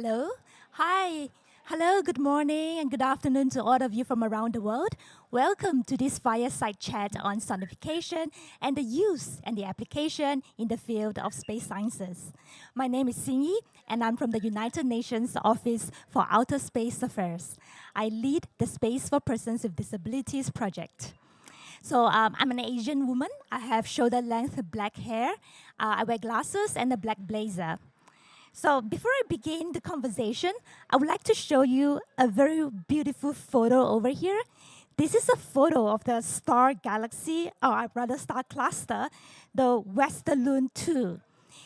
Hello. Hi. Hello, good morning and good afternoon to all of you from around the world. Welcome to this fireside chat on sonification and the use and the application in the field of space sciences. My name is Xingyi, and I'm from the United Nations Office for Outer Space Affairs. I lead the Space for Persons with Disabilities project. So um, I'm an Asian woman. I have shoulder length black hair. Uh, I wear glasses and a black blazer. So before I begin the conversation, I would like to show you a very beautiful photo over here. This is a photo of the star galaxy, or rather star cluster, the Westerlund 2.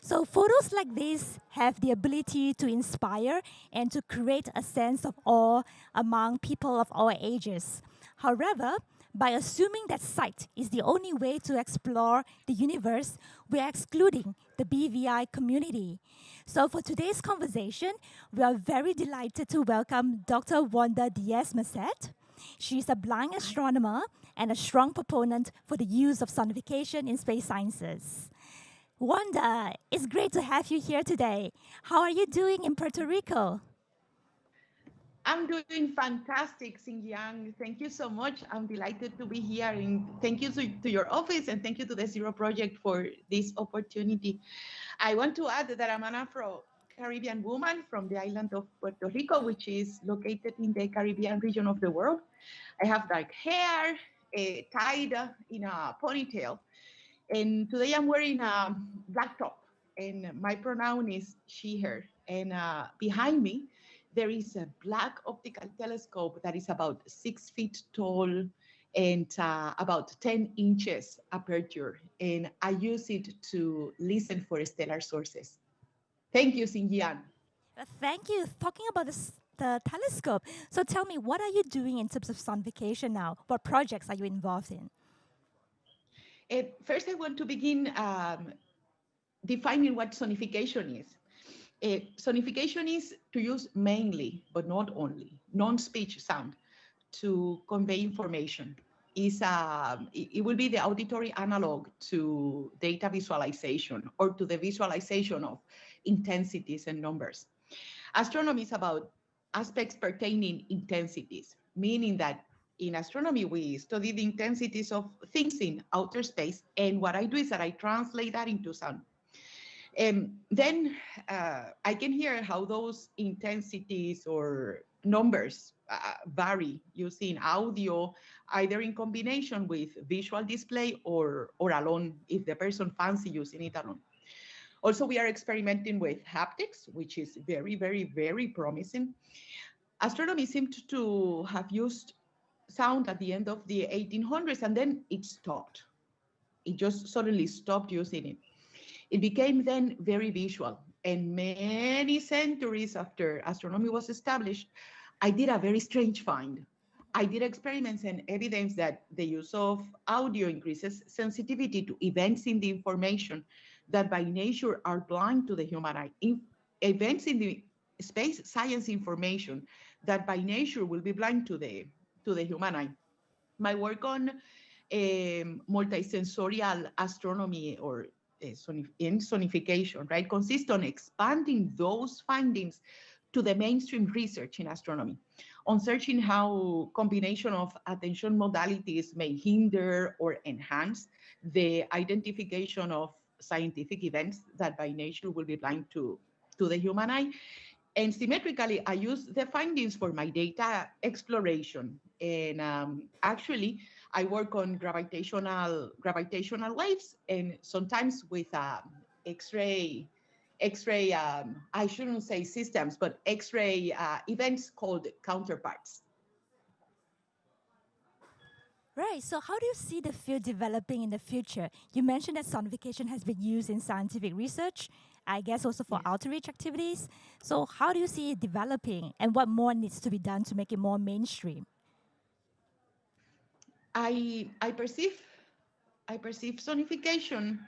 So photos like this have the ability to inspire and to create a sense of awe among people of all ages. However, by assuming that sight is the only way to explore the universe, we are excluding the BVI community. So for today's conversation, we are very delighted to welcome Dr. Wanda Diaz-Merced. She's a blind astronomer and a strong proponent for the use of sonification in space sciences. Wanda, it's great to have you here today. How are you doing in Puerto Rico? I'm doing fantastic, Xinjiang. Thank you so much. I'm delighted to be here. And thank you to, to, your office and thank you to the Zero Project for this opportunity. I want to add that I'm an Afro-Caribbean woman from the island of Puerto Rico, which is located in the Caribbean region of the world. I have dark hair, uh, tied in a ponytail. And today I'm wearing a black top and my pronoun is she, her. And uh, behind me, there is a black optical telescope that is about six feet tall and uh, about 10 inches aperture. And I use it to listen for stellar sources. Thank you, Xinjiang. Uh, thank you. Talking about this, the telescope. So tell me, what are you doing in terms of sonification now? What projects are you involved in? Uh, first, I want to begin um, defining what sonification is. Uh, sonification is to use mainly, but not only, non-speech sound to convey information. Is it, it will be the auditory analog to data visualization or to the visualization of intensities and numbers. Astronomy is about aspects pertaining intensities, meaning that in astronomy, we study the intensities of things in outer space. And what I do is that I translate that into sound. And then uh, I can hear how those intensities or numbers uh, vary using audio, either in combination with visual display or, or alone, if the person fancy using it alone. Also, we are experimenting with haptics, which is very, very, very promising. Astronomy seemed to have used sound at the end of the 1800s, and then it stopped. It just suddenly stopped using it. It became then very visual. And many centuries after astronomy was established, I did a very strange find. I did experiments and evidence that the use of audio increases sensitivity to events in the information that by nature are blind to the human eye. In events in the space science information that by nature will be blind to the to the human eye. My work on um, multisensorial astronomy or in sonification, right, consists on expanding those findings to the mainstream research in astronomy, on searching how combination of attention modalities may hinder or enhance the identification of scientific events that by nature will be blind to, to the human eye. And symmetrically, I use the findings for my data exploration. And um, actually, I work on gravitational gravitational waves and sometimes with um, X-ray X-ray, um, I shouldn't say systems, but X-ray uh, events called counterparts. Right, so how do you see the field developing in the future? You mentioned that sonification has been used in scientific research, I guess also for outreach activities. So how do you see it developing and what more needs to be done to make it more mainstream? I, I perceive, I perceive sonification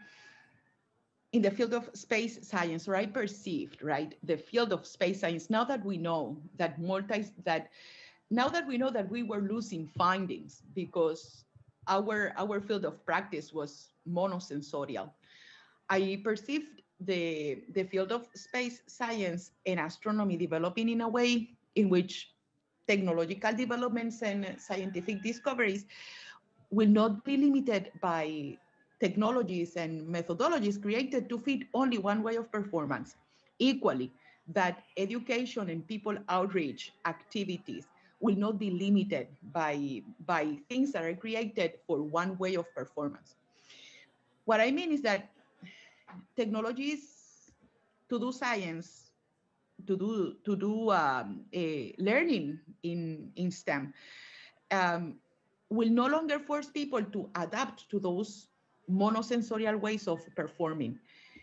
in the field of space science, or I perceived, right, the field of space science, now that we know that multi, that now that we know that we were losing findings because our, our field of practice was monosensorial, I perceived the, the field of space science and astronomy developing in a way in which technological developments and uh, scientific discoveries will not be limited by technologies and methodologies created to fit only one way of performance. Equally, that education and people outreach activities will not be limited by, by things that are created for one way of performance. What I mean is that technologies to do science, to do to do um, learning in in STEM, um, will no longer force people to adapt to those monosensorial ways of performing.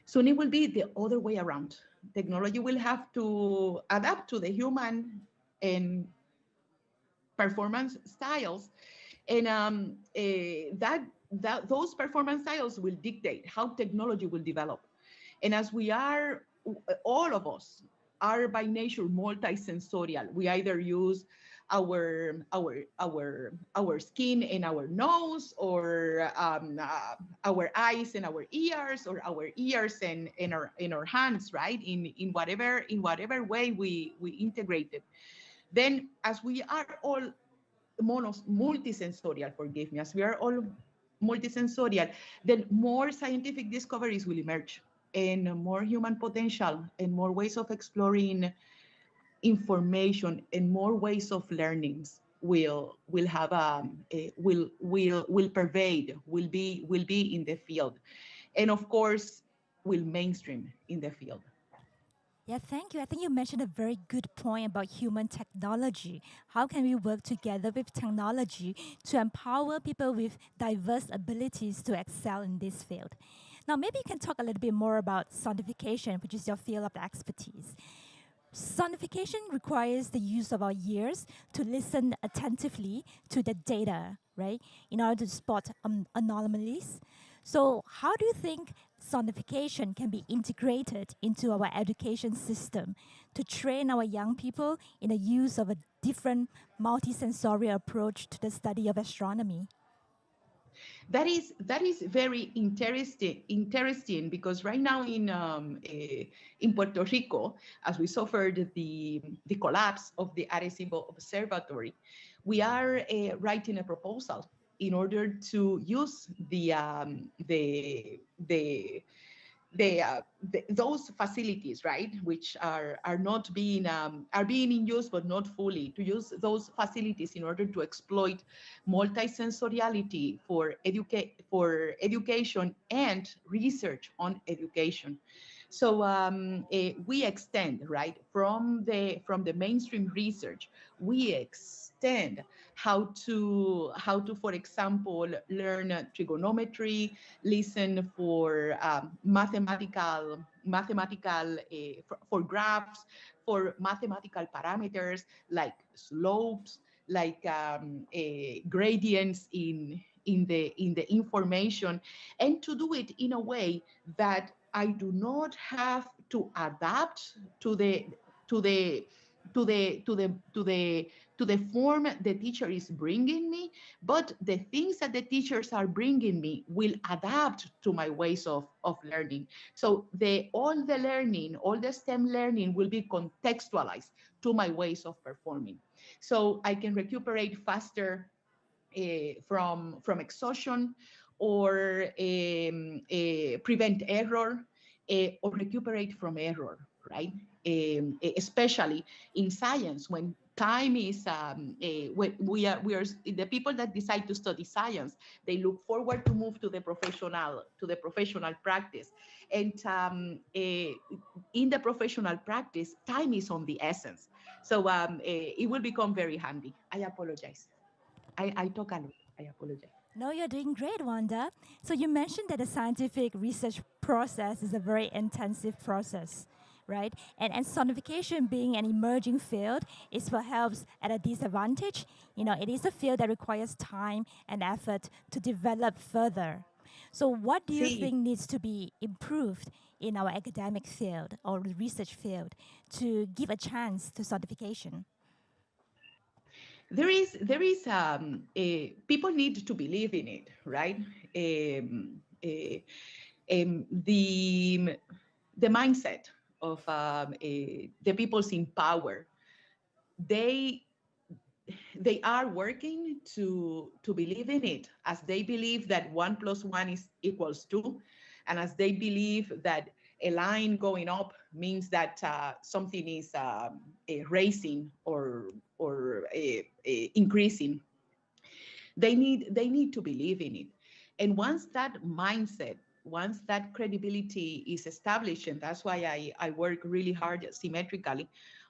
Soon it will be the other way around. Technology will have to adapt to the human and performance styles. And um, uh, that, that those performance styles will dictate how technology will develop. And as we are, all of us are by nature multisensorial. We either use our our our our skin and our nose or um, uh, our eyes and our ears or our ears and in our in our hands right? In in whatever in whatever way we we integrate it. Then as we are all monos multisensorial forgive me as we are all multisensorial then more scientific discoveries will emerge and more human potential and more ways of exploring information and more ways of learnings will will have um a, will will will pervade will be will be in the field and of course will mainstream in the field yeah, thank you. I think you mentioned a very good point about human technology. How can we work together with technology to empower people with diverse abilities to excel in this field? Now, maybe you can talk a little bit more about sonification, which is your field of expertise. Sonification requires the use of our ears to listen attentively to the data, right, in order to spot um, anomalies. So how do you think sonification can be integrated into our education system to train our young people in the use of a different multisensory approach to the study of astronomy? That is that is very interesting interesting because right now in um, uh, in Puerto Rico, as we suffered the the collapse of the Arecibo Observatory, we are uh, writing a proposal in order to use the um, the the the, uh, the, those facilities, right, which are are not being um, are being in use but not fully, to use those facilities in order to exploit multisensoriality for educate for education and research on education. So um, uh, we extend right from the from the mainstream research, we extend how to how to for example learn trigonometry listen for um, mathematical mathematical uh, for, for, graphs for mathematical parameters like slopes like um, uh, gradients in in the in the information and to do it in a way that i do not have to adapt to the to the to the to the to the to the form the teacher is bringing me, but the things that the teachers are bringing me will adapt to my ways of, of learning. So the all the learning, all the STEM learning will be contextualized to my ways of performing. So I can recuperate faster uh, from, from exhaustion or um, uh, prevent error uh, or recuperate from error, right? Um, especially in science when time is um, uh, we are we are the people that decide to study science they look forward to move to the professional to the professional practice. And um, in the professional practice time is on the essence. So um, it will become very handy. I apologize. I i talk a lot. I apologize. No, you're doing great, Wanda. So you mentioned that the scientific research process is a very intensive process right? And, and sonification being an emerging field is perhaps at a disadvantage. You know, it is a field that requires time and effort to develop further. So what do you See. think needs to be improved in our academic field or research field to give a chance to sonification? There is, there is, um, a, people need to believe in it, right? Um, a, um, the the mindset of um, the peoples in power. They they are working to to believe in it as they believe that one plus one is equals two and as they believe that a line going up means that uh, something is um, raising or or increasing they need they need to believe in it and once that mindset once that credibility is established and that's why i i work really hard symmetrically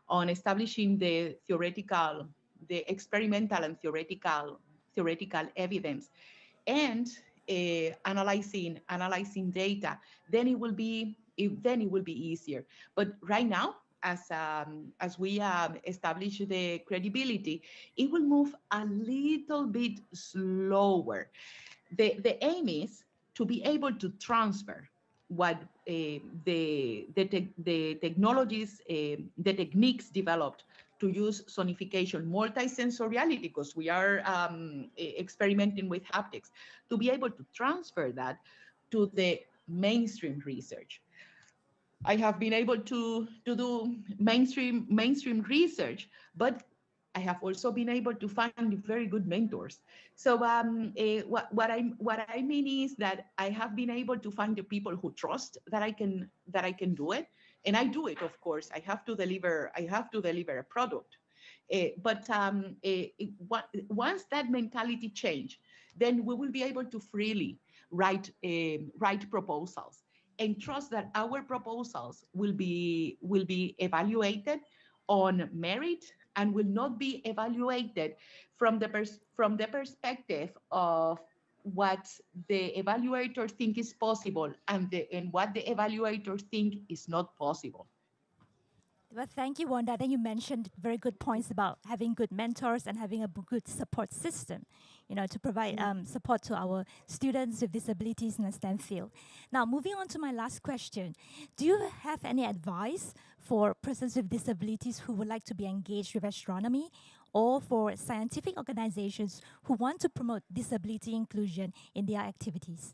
on establishing the theoretical the experimental and theoretical theoretical evidence and uh, analyzing analyzing data. Then it will be it, then it will be easier. But right now as um, as we um, establish the credibility it will move a little bit slower. The the aim is to be able to transfer what uh, the the, te the technologies uh, the techniques developed to use sonification, multisensoriality, because we are um, experimenting with haptics, to be able to transfer that to the mainstream research. I have been able to, to do mainstream, mainstream research, but I have also been able to find very good mentors. So um, uh, what, what I what I mean is that I have been able to find the people who trust that I can that I can do it, and I do it, of course. I have to deliver. I have to deliver a product. Uh, but um, it, once that mentality change, then we will be able to freely write write proposals and trust that our proposals will be will be evaluated on merit and will not be evaluated from the pers from the perspective of what the evaluators think is possible and, the, and what the evaluators think is not possible. Well, thank you, Wanda. Then you mentioned very good points about having good mentors and having a good support system, you know, to provide um, support to our students with disabilities in the STEM field. Now, moving on to my last question. Do you have any advice for persons with disabilities who would like to be engaged with astronomy or for scientific organizations who want to promote disability inclusion in their activities?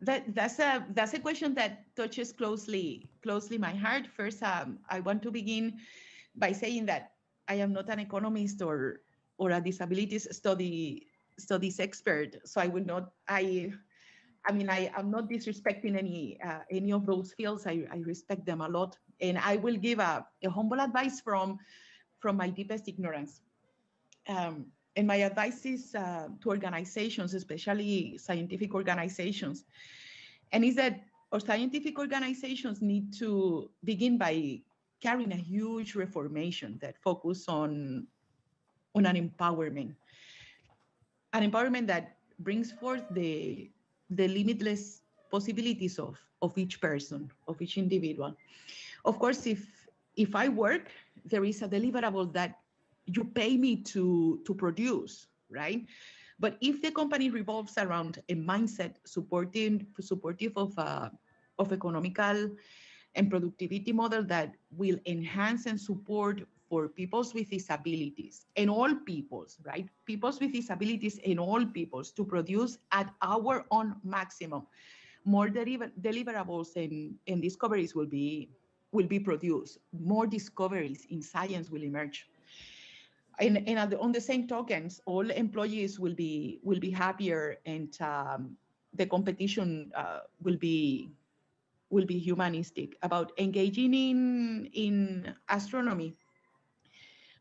That, that's a that's a question that touches closely closely my heart. First, um, I want to begin by saying that I am not an economist or or a disabilities study studies expert, so I will not I I mean I am not disrespecting any uh, any of those fields. I, I respect them a lot, and I will give a, a humble advice from from my deepest ignorance. Um, and my advice is uh, to organizations, especially scientific organizations, and is that our scientific organizations need to begin by carrying a huge reformation that focus on, on an empowerment, an empowerment that brings forth the, the limitless possibilities of, of each person, of each individual. Of course, if, if I work there is a deliverable that you pay me to to produce, right? But if the company revolves around a mindset supporting supportive of uh, of economical and productivity model that will enhance and support for peoples with disabilities and all peoples, right? Peoples with disabilities and all peoples to produce at our own maximum. More deliver deliverables and, and discoveries will be will be produced. More discoveries in science will emerge. And, and on the same tokens, all employees will be will be happier, and um, the competition uh, will be will be humanistic about engaging in in astronomy.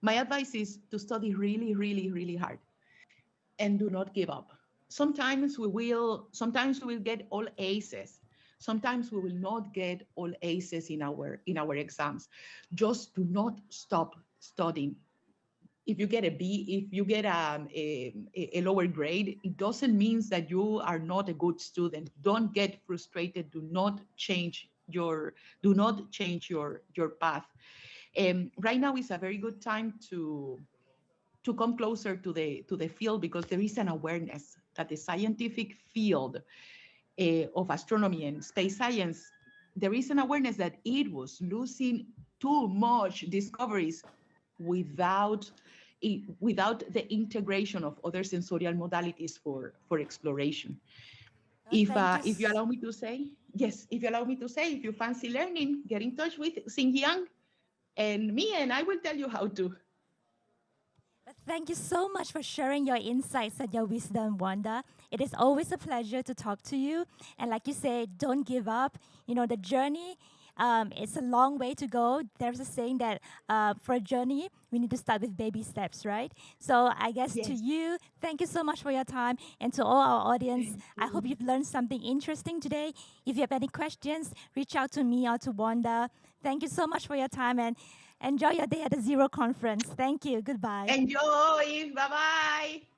My advice is to study really, really, really hard, and do not give up. Sometimes we will sometimes we will get all aces, Sometimes we will not get all aces in our in our exams. Just do not stop studying. If you get a B, if you get um, a, a, a lower grade, it doesn't mean that you are not a good student. Don't get frustrated. Do not change your do not change your your path. Um, right now is a very good time to to come closer to the to the field because there is an awareness that the scientific field uh, of astronomy and space science, there is an awareness that it was losing too much discoveries without without the integration of other sensorial modalities for for exploration. if uh, if you allow me to say, yes, if you allow me to say, if you fancy learning, get in touch with Xinjiang and me, and I will tell you how to. Thank you so much for sharing your insights and your wisdom, Wanda. It is always a pleasure to talk to you. And like you said, don't give up. You know, the journey um, it's a long way to go. There's a saying that uh, for a journey, we need to start with baby steps, right? So I guess Yes. to you, thank you so much for your time. And to all our audience, I hope you've learned something interesting today. If you have any questions, reach out to me or to Wanda. Thank you so much for your time and enjoy your day at the Zero Conference. Thank you. Goodbye. Enjoy. Bye bye.